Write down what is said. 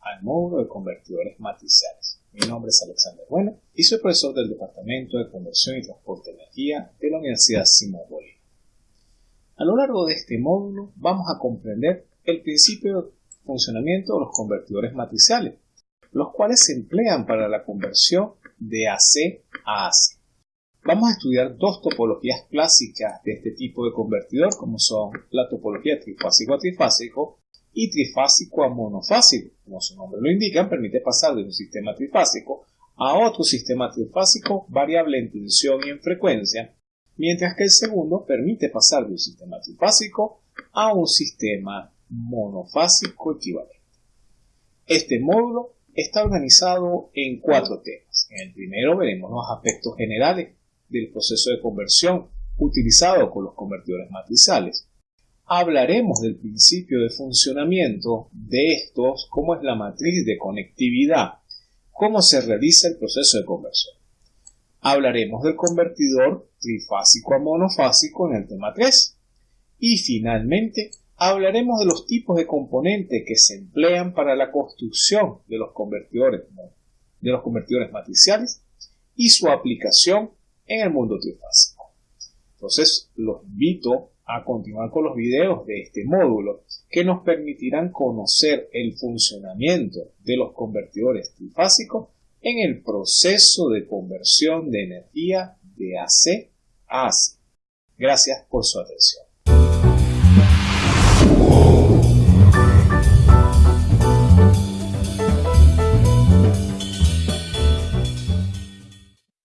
al módulo de convertidores matriciales. Mi nombre es Alexander Bueno y soy profesor del Departamento de Conversión y Transporte de Energía de la Universidad Simón Bolívar. A lo largo de este módulo vamos a comprender el principio de funcionamiento de los convertidores matriciales, los cuales se emplean para la conversión de AC a AC. Vamos a estudiar dos topologías clásicas de este tipo de convertidor, como son la topología trifásico a trifásico y trifásico a monofásico. Como su nombre lo indica, permite pasar de un sistema trifásico a otro sistema trifásico variable en tensión y en frecuencia, mientras que el segundo permite pasar de un sistema trifásico a un sistema monofásico equivalente. Este módulo está organizado en cuatro temas. En el primero veremos los aspectos generales del proceso de conversión utilizado con los convertidores matriciales. Hablaremos del principio de funcionamiento de estos, cómo es la matriz de conectividad, cómo se realiza el proceso de conversión. Hablaremos del convertidor trifásico a monofásico en el tema 3. Y finalmente hablaremos de los tipos de componentes que se emplean para la construcción de los convertidores, de los convertidores matriciales y su aplicación en el mundo trifásico. Entonces los invito a continuar con los videos de este módulo que nos permitirán conocer el funcionamiento de los convertidores trifásicos en el proceso de conversión de energía de AC a AC. Gracias por su atención.